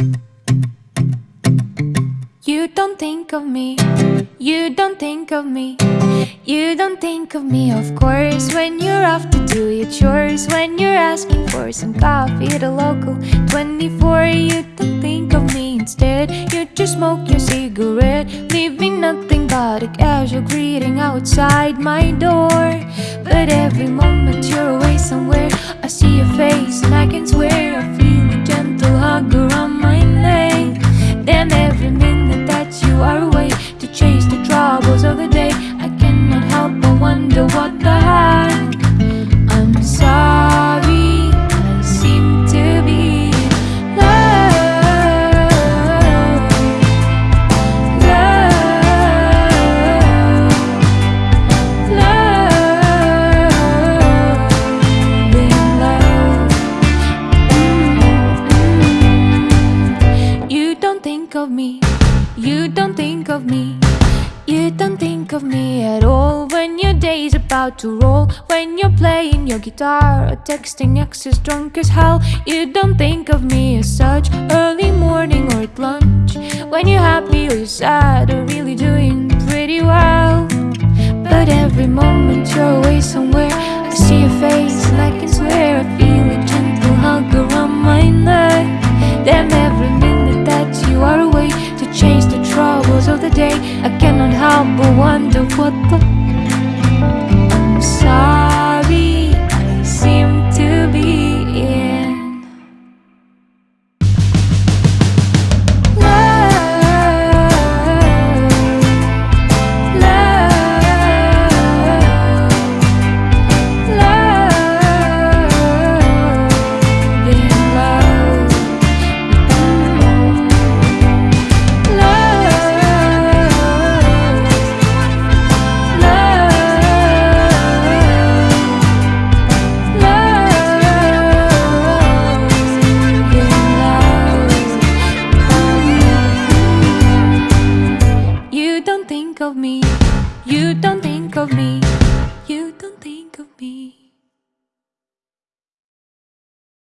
You don't think of me, you don't think of me. You don't think of me, of course. When you're off to do your chores When you're asking for some coffee at a local 24 You don't think of me. Instead You just smoke your cigarette Leaving nothing but a casual greeting outside my door. But every moment you're away somewhere I see your face and I can swear think of me, you don't think of me. You don't think of me at all. When your day's about to roll When you're playing your guitar Or texting exes drunk as hell You don't think of me day. I cannot help but wonder what the think of me, you don't think of me, you don't think of me.